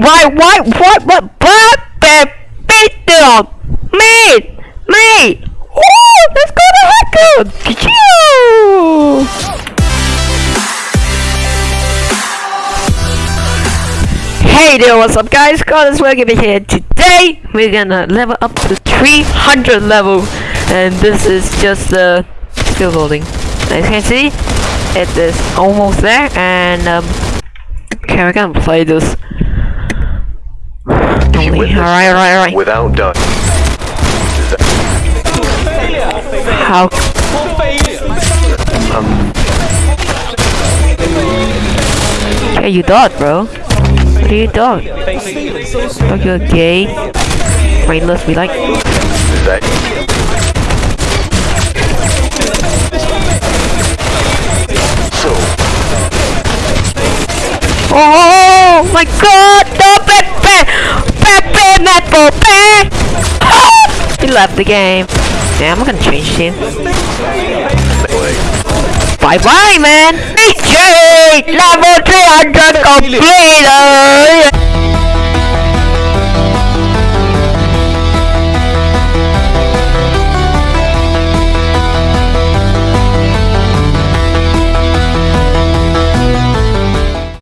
why, why, what, what, what, what, beat them, me, me, Woo, let's go to Haku, Hey there, what's up guys? Carlos Welcome here. Today, we're gonna level up to 300 level, and this is just the still loading. As you can see, it is almost there, and um, okay, we're gonna play this. Only, alright, alright, alright. Without done. How? Um, Okay, you thought, bro. What do you thought? Like you're gay, brainless. We like. is that so? Oh my God! No, He left the game. Yeah, I'm gonna change team. Bye bye, man. DJ level 300 completed.